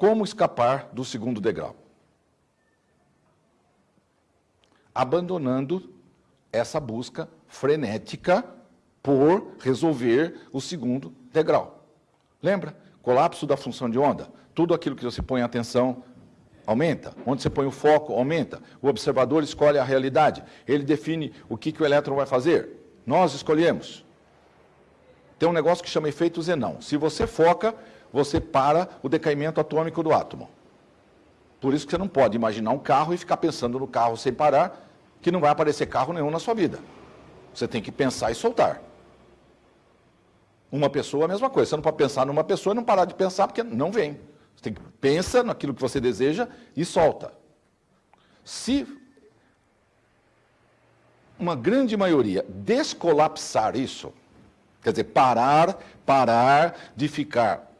Como escapar do segundo degrau? Abandonando essa busca frenética por resolver o segundo degrau. Lembra? Colapso da função de onda. Tudo aquilo que você põe atenção aumenta. Onde você põe o foco, aumenta. O observador escolhe a realidade. Ele define o que, que o elétron vai fazer. Nós escolhemos. Tem um negócio que chama efeito Zenão. Se você foca, você para o decaimento atômico do átomo. Por isso que você não pode imaginar um carro e ficar pensando no carro sem parar, que não vai aparecer carro nenhum na sua vida. Você tem que pensar e soltar. Uma pessoa, a mesma coisa. Você não pode pensar numa pessoa e não parar de pensar, porque não vem. Você tem que pensa naquilo que você deseja e solta. Se uma grande maioria descolapsar isso, quer dizer, parar, parar de ficar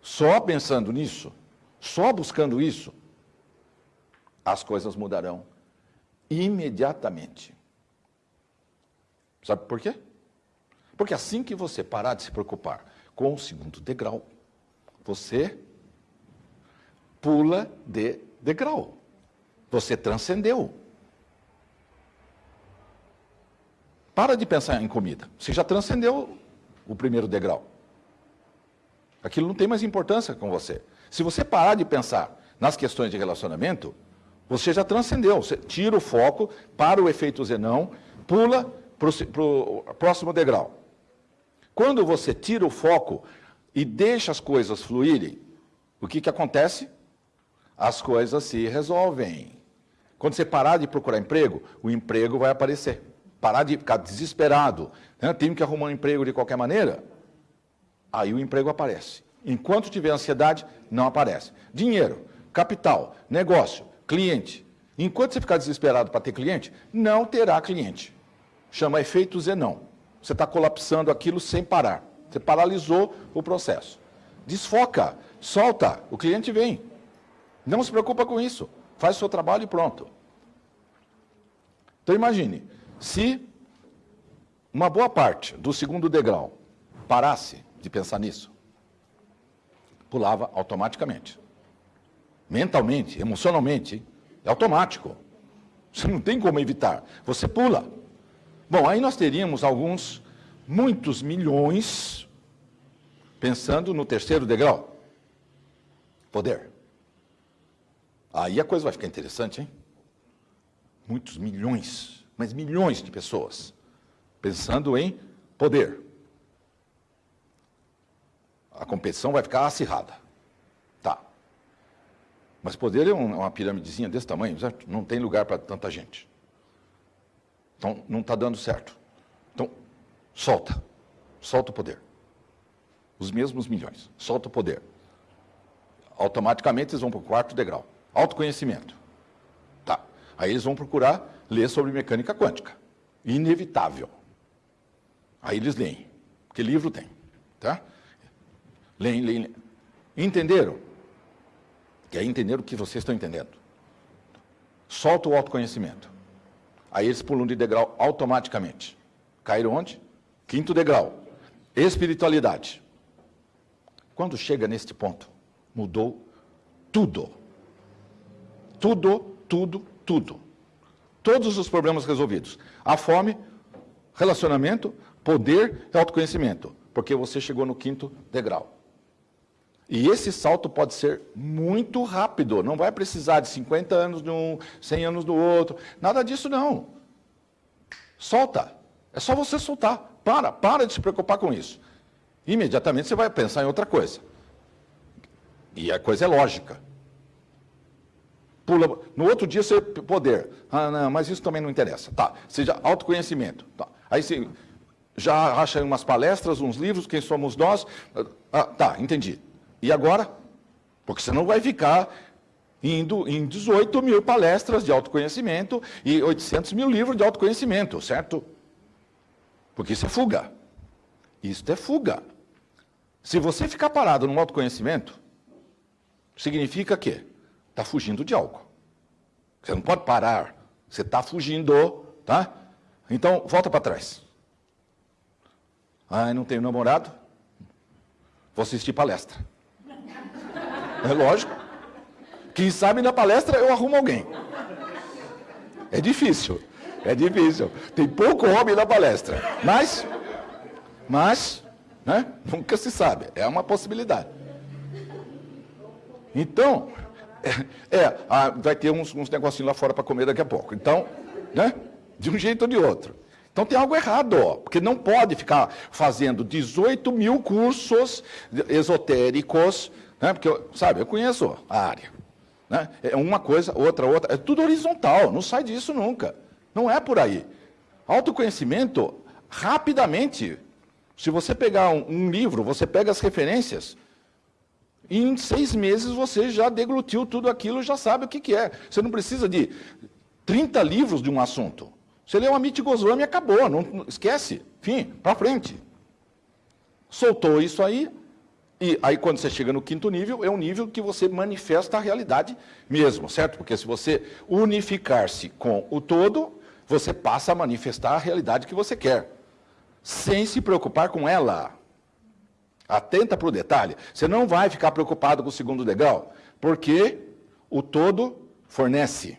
só pensando nisso, só buscando isso, as coisas mudarão imediatamente. Sabe por quê? Porque assim que você parar de se preocupar com o segundo degrau, você pula de degrau. Você transcendeu. Para de pensar em comida. Você já transcendeu o primeiro degrau. Aquilo não tem mais importância com você. Se você parar de pensar nas questões de relacionamento, você já transcendeu. Você tira o foco para o efeito zenão, pula para o próximo degrau. Quando você tira o foco e deixa as coisas fluírem, o que, que acontece? As coisas se resolvem. Quando você parar de procurar emprego, o emprego vai aparecer. Parar de ficar desesperado, né? tenho que arrumar um emprego de qualquer maneira, aí o emprego aparece. Enquanto tiver ansiedade, não aparece. Dinheiro, capital, negócio, cliente. Enquanto você ficar desesperado para ter cliente, não terá cliente. Chama efeito Zenão. Você está colapsando aquilo sem parar. Você paralisou o processo. Desfoca, solta, o cliente vem. Não se preocupa com isso. Faz o seu trabalho e pronto. Então imagine, se uma boa parte do segundo degrau parasse de pensar nisso, pulava automaticamente. Mentalmente, emocionalmente, é automático. Você não tem como evitar. Você pula. Bom, aí nós teríamos alguns, muitos milhões, pensando no terceiro degrau. Poder. Aí a coisa vai ficar interessante, hein? Muitos milhões, mas milhões de pessoas pensando em poder. A competição vai ficar acirrada. Tá. Mas poder é uma piramidezinha desse tamanho, certo? Não tem lugar para tanta gente. Então, não está dando certo. Então, solta. Solta o poder. Os mesmos milhões. Solta o poder. Automaticamente eles vão para o quarto degrau. Autoconhecimento. Aí eles vão procurar ler sobre mecânica quântica. Inevitável. Aí eles leem. Porque livro tem. Tá? Leem, leem, leem. Entenderam? Que aí entenderam o que vocês estão entendendo. Solta o autoconhecimento. Aí eles pulam de degrau automaticamente. Caíram onde? Quinto degrau. Espiritualidade. Quando chega neste ponto, mudou tudo. Tudo, tudo, tudo. Todos os problemas resolvidos. A fome, relacionamento, poder e autoconhecimento. Porque você chegou no quinto degrau. E esse salto pode ser muito rápido, não vai precisar de 50 anos de um, 100 anos do outro, nada disso não. Solta, é só você soltar, para, para de se preocupar com isso. Imediatamente você vai pensar em outra coisa. E a coisa é lógica. Pula, no outro dia você poder, ah não, mas isso também não interessa. Tá, seja autoconhecimento. Tá. Aí você já acha umas palestras, uns livros, quem somos nós. Ah, tá, entendi. E agora? Porque você não vai ficar indo em 18 mil palestras de autoconhecimento e 800 mil livros de autoconhecimento, certo? Porque isso é fuga. Isso é fuga. Se você ficar parado no autoconhecimento, significa que está fugindo de algo. Você não pode parar. Você está fugindo, tá? Então, volta para trás. Ah, não tenho namorado? Vou assistir palestra. É lógico. Quem sabe na palestra eu arrumo alguém. É difícil, é difícil. Tem pouco homem na palestra. Mas, mas, né? Nunca se sabe. É uma possibilidade. Então, é, é vai ter uns, uns negocinhos lá fora para comer daqui a pouco. Então, né? De um jeito ou de outro. Então tem algo errado, ó, porque não pode ficar fazendo 18 mil cursos esotéricos, né? Porque, sabe, eu conheço a área. Né? É uma coisa, outra, outra. É tudo horizontal, não sai disso nunca. Não é por aí. Autoconhecimento, rapidamente, se você pegar um, um livro, você pega as referências, em seis meses você já deglutiu tudo aquilo, já sabe o que, que é. Você não precisa de 30 livros de um assunto. Você o Amit Goswami e acabou, não, não esquece. Fim, para frente. Soltou isso aí, e aí quando você chega no quinto nível, é um nível que você manifesta a realidade mesmo, certo? Porque se você unificar-se com o todo, você passa a manifestar a realidade que você quer, sem se preocupar com ela. Atenta para o detalhe. Você não vai ficar preocupado com o segundo degrau, porque o todo fornece.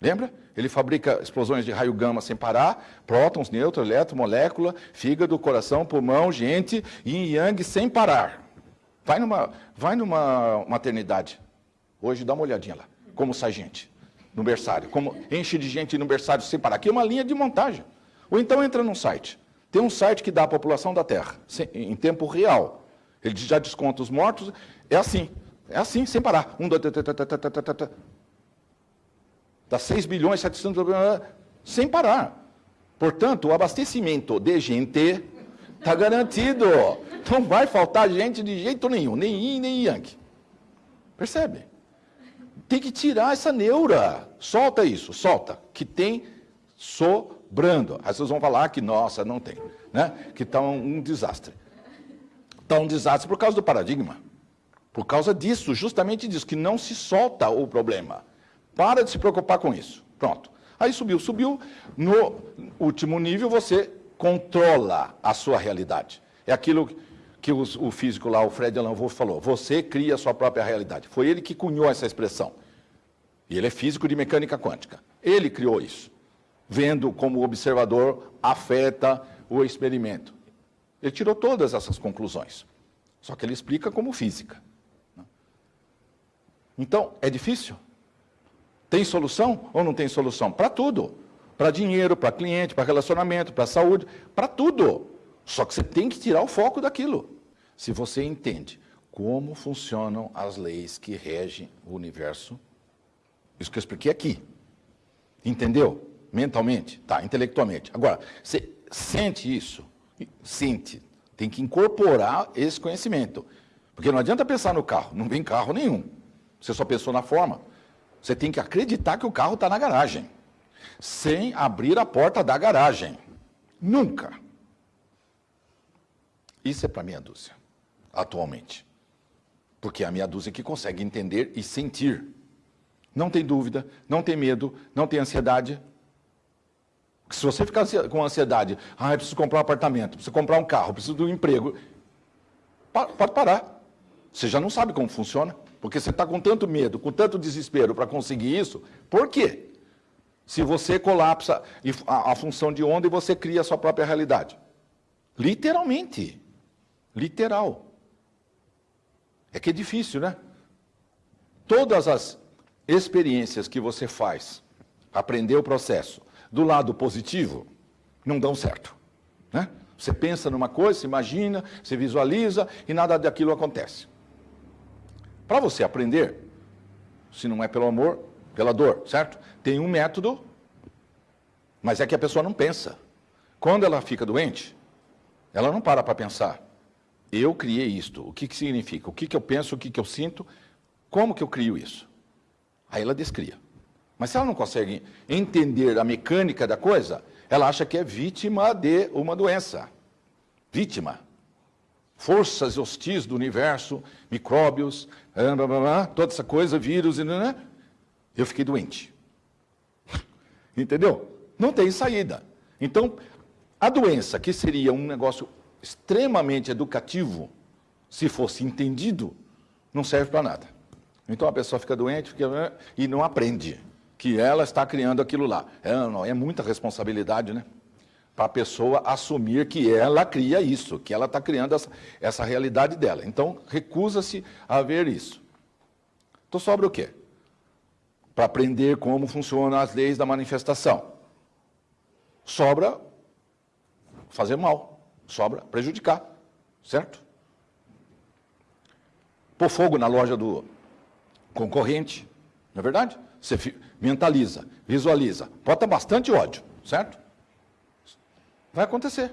Lembra? Ele fabrica explosões de raio gama sem parar, prótons, nêutrons, elétrons, molécula, fígado, coração, pulmão, gente, yin e yang sem parar. Vai numa, vai numa maternidade. Hoje dá uma olhadinha lá, como sai gente no berçário, como enche de gente no berçário sem parar. Aqui é uma linha de montagem. Ou então entra num site. Tem um site que dá a população da Terra, em tempo real. Ele já desconta os mortos. É assim. É assim, sem parar. Um, dois, três, Dá 6 bilhões, 700 bilhões, sem parar. Portanto, o abastecimento de gente está garantido. Não vai faltar gente de jeito nenhum, nem yin, nem yang. Percebe? Tem que tirar essa neura. Solta isso, solta. Que tem sobrando. Aí vocês vão falar que, nossa, não tem. Né? Que está um, desastre. Está um desastre por causa do paradigma. Por causa disso, justamente disso, que não se solta o problema. Para de se preocupar com isso. Pronto. Aí subiu, subiu. No último nível, você controla a sua realidade. É aquilo que o físico lá, o Fred Alan Wolff, falou. Você cria a sua própria realidade. Foi ele que cunhou essa expressão. E ele é físico de mecânica quântica. Ele criou isso. Vendo como o observador afeta o experimento. Ele tirou todas essas conclusões. Só que ele explica como física. Então, é difícil? Tem solução ou não tem solução? Para tudo. Para dinheiro, para cliente, para relacionamento, para saúde, para tudo. Só que você tem que tirar o foco daquilo. Se você entende como funcionam as leis que regem o universo, isso que eu expliquei aqui. Entendeu? Mentalmente? Tá, intelectualmente. Agora, você sente isso? Sente. Tem que incorporar esse conhecimento. Porque não adianta pensar no carro, não vem carro nenhum. Você só pensou na forma. Você tem que acreditar que o carro está na garagem, sem abrir a porta da garagem. Nunca. Isso é para meia dúzia, atualmente. Porque é a meia dúzia que consegue entender e sentir. Não tem dúvida, não tem medo, não tem ansiedade. Se você ficar com ansiedade, ah, preciso comprar um apartamento, preciso comprar um carro, preciso de um emprego, pode parar. Você já não sabe como funciona. Porque você está com tanto medo, com tanto desespero para conseguir isso, por quê? Se você colapsa a função de onda e você cria a sua própria realidade. Literalmente. Literal. É que é difícil, né? Todas as experiências que você faz, aprender o processo, do lado positivo, não dão certo. Né? Você pensa numa coisa, se imagina, se visualiza e nada daquilo acontece. Para você aprender, se não é pelo amor, pela dor, certo? Tem um método, mas é que a pessoa não pensa. Quando ela fica doente, ela não para para pensar. Eu criei isto, o que, que significa? O que, que eu penso, o que, que eu sinto, como que eu crio isso? Aí ela descria. Mas se ela não consegue entender a mecânica da coisa, ela acha que é vítima de uma doença. Vítima forças hostis do universo, micróbios, blá, blá, blá, toda essa coisa, vírus, né? eu fiquei doente. Entendeu? Não tem saída. Então, a doença, que seria um negócio extremamente educativo, se fosse entendido, não serve para nada. Então a pessoa fica doente fica, e não aprende que ela está criando aquilo lá. É, não, é muita responsabilidade, né? Para a pessoa assumir que ela cria isso, que ela está criando essa, essa realidade dela. Então, recusa-se a ver isso. Então, sobra o quê? Para aprender como funcionam as leis da manifestação. Sobra fazer mal, sobra prejudicar, certo? Pôr fogo na loja do concorrente, não é verdade? Você mentaliza, visualiza, bota bastante ódio, certo? Vai acontecer,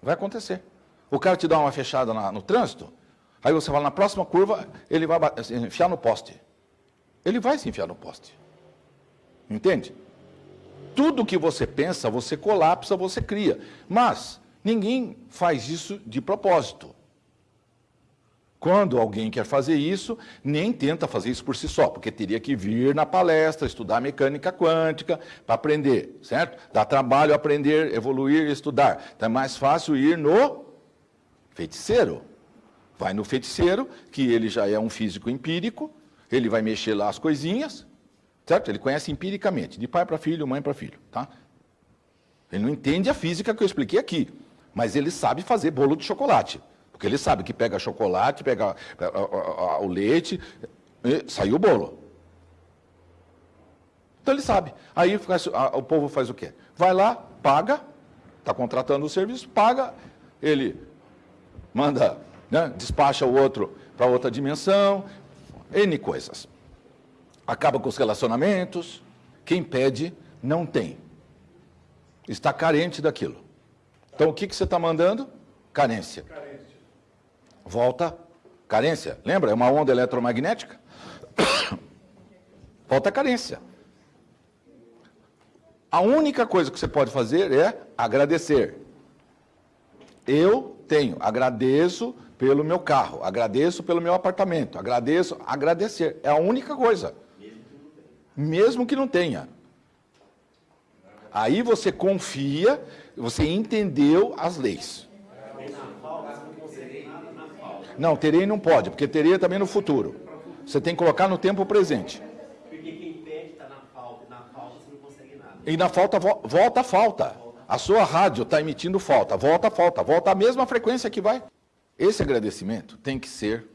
vai acontecer. O cara te dá uma fechada na, no trânsito, aí você fala, na próxima curva, ele vai enfiar no poste. Ele vai se enfiar no poste. Entende? Tudo que você pensa, você colapsa, você cria. Mas ninguém faz isso de propósito. Quando alguém quer fazer isso, nem tenta fazer isso por si só, porque teria que vir na palestra, estudar mecânica quântica para aprender, certo? Dá trabalho aprender, evoluir, estudar. Então é mais fácil ir no feiticeiro. Vai no feiticeiro, que ele já é um físico empírico, ele vai mexer lá as coisinhas, certo? Ele conhece empiricamente, de pai para filho, mãe para filho, tá? Ele não entende a física que eu expliquei aqui, mas ele sabe fazer bolo de chocolate. Porque ele sabe que pega chocolate, pega o leite, saiu o bolo. Então ele sabe. Aí o povo faz o quê? Vai lá, paga, está contratando o serviço, paga, ele manda, né, despacha o outro para outra dimensão, N coisas. Acaba com os relacionamentos. Quem pede, não tem. Está carente daquilo. Então o que, que você está mandando? Carência volta carência. Lembra? É uma onda eletromagnética. volta carência. A única coisa que você pode fazer é agradecer. Eu tenho, agradeço pelo meu carro, agradeço pelo meu apartamento, agradeço, agradecer. É a única coisa. Mesmo que não tenha. Aí você confia, você entendeu as leis. Não, terei não pode, porque terei é também no futuro. Você tem que colocar no tempo presente. Porque quem pede está na falta, e na falta você não consegue nada. E na falta, volta a falta. A sua rádio está emitindo falta, volta a falta, volta a mesma frequência que vai. Esse agradecimento tem que ser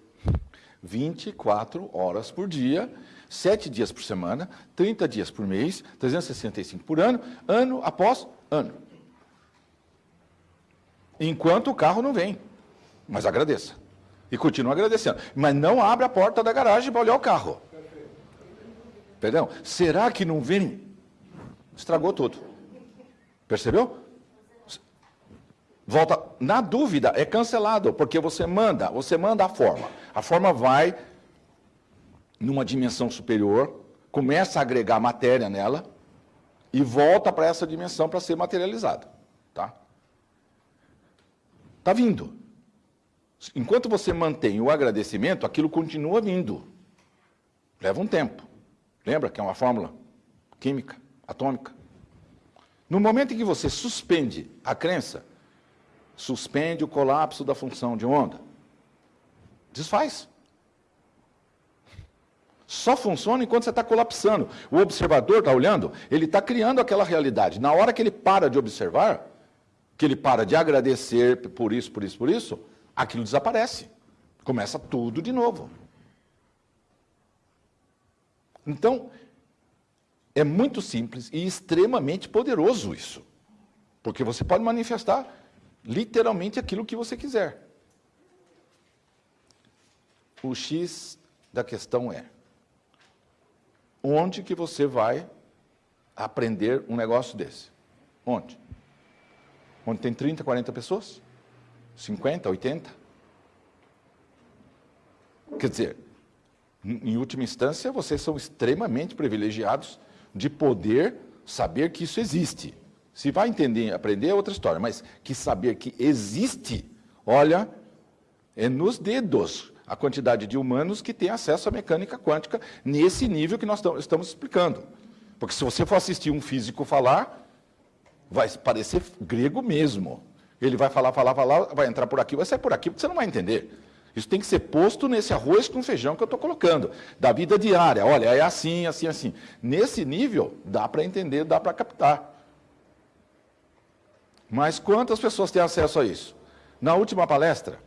24 horas por dia, 7 dias por semana, 30 dias por mês, 365 por ano, ano após ano. Enquanto o carro não vem. Mas agradeça. E continua agradecendo. Mas não abre a porta da garagem para olhar o carro. Perdão? Será que não vem? Estragou tudo. Percebeu? Volta, na dúvida, é cancelado, porque você manda, você manda a forma. A forma vai numa dimensão superior, começa a agregar matéria nela e volta para essa dimensão para ser materializada, tá? Tá vindo. Enquanto você mantém o agradecimento, aquilo continua vindo. Leva um tempo. Lembra que é uma fórmula química, atômica? No momento em que você suspende a crença, suspende o colapso da função de onda, desfaz. Só funciona enquanto você está colapsando. O observador está olhando, ele está criando aquela realidade. Na hora que ele para de observar, que ele para de agradecer por isso, por isso, por isso, aquilo desaparece. Começa tudo de novo. Então, é muito simples e extremamente poderoso isso. Porque você pode manifestar literalmente aquilo que você quiser. O X da questão é: onde que você vai aprender um negócio desse? Onde? Onde tem 30, 40 pessoas? 50, 80? Quer dizer, em última instância, vocês são extremamente privilegiados de poder saber que isso existe. Se vai entender, aprender é outra história, mas que saber que existe, olha, é nos dedos a quantidade de humanos que têm acesso à mecânica quântica nesse nível que nós estamos explicando. Porque se você for assistir um físico falar, vai parecer grego mesmo. Ele vai falar, falar, falar, vai entrar por aqui, vai sair por aqui, porque você não vai entender. Isso tem que ser posto nesse arroz com feijão que eu estou colocando, da vida diária. Olha, é assim, assim, assim. Nesse nível, dá para entender, dá para captar. Mas quantas pessoas têm acesso a isso? Na última palestra,